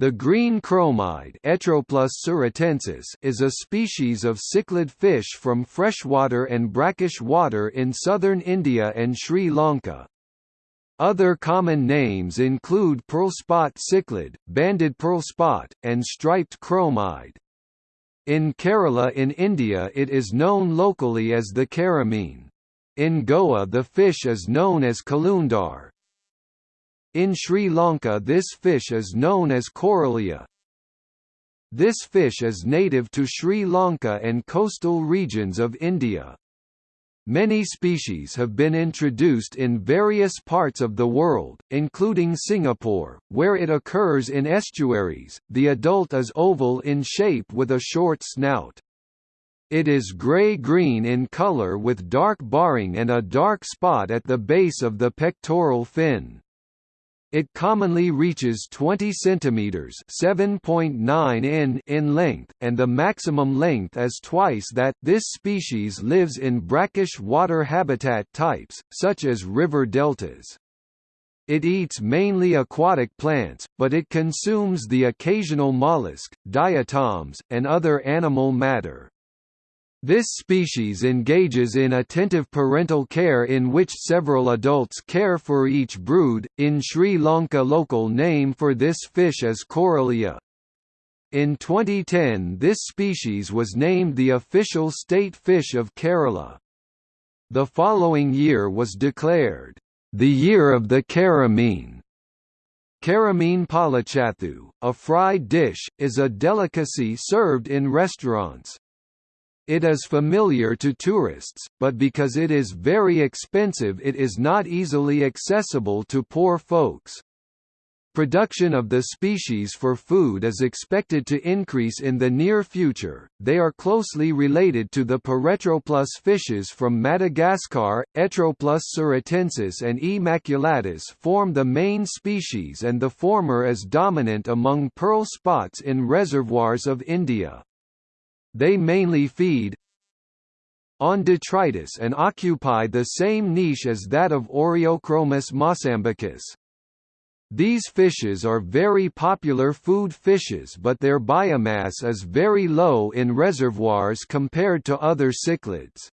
The green chromide is a species of cichlid fish from freshwater and brackish water in southern India and Sri Lanka. Other common names include pearl spot cichlid, banded pearl spot, and striped chromide. In Kerala in India it is known locally as the karimeen. In Goa the fish is known as kalundar, in Sri Lanka this fish is known as Koraliya. This fish is native to Sri Lanka and coastal regions of India. Many species have been introduced in various parts of the world, including Singapore, where it occurs in estuaries. The adult is oval in shape with a short snout. It is gray-green in color with dark barring and a dark spot at the base of the pectoral fin. It commonly reaches 20 cm (7.9 in) in length, and the maximum length is twice that. This species lives in brackish water habitat types, such as river deltas. It eats mainly aquatic plants, but it consumes the occasional mollusk, diatoms, and other animal matter. This species engages in attentive parental care in which several adults care for each brood. In Sri Lanka, local name for this fish is Koraliya. In 2010, this species was named the official state fish of Kerala. The following year was declared the Year of the Karimeen. Karimeen pollichathu, a fried dish, is a delicacy served in restaurants. It is familiar to tourists, but because it is very expensive it is not easily accessible to poor folks. Production of the species for food is expected to increase in the near future. They are closely related to the Paretroplus fishes from Madagascar. Etroplus suratensis and E. maculatus form the main species and the former is dominant among pearl spots in reservoirs of India. They mainly feed on detritus and occupy the same niche as that of Oreochromis mossambicus. These fishes are very popular food fishes but their biomass is very low in reservoirs compared to other cichlids.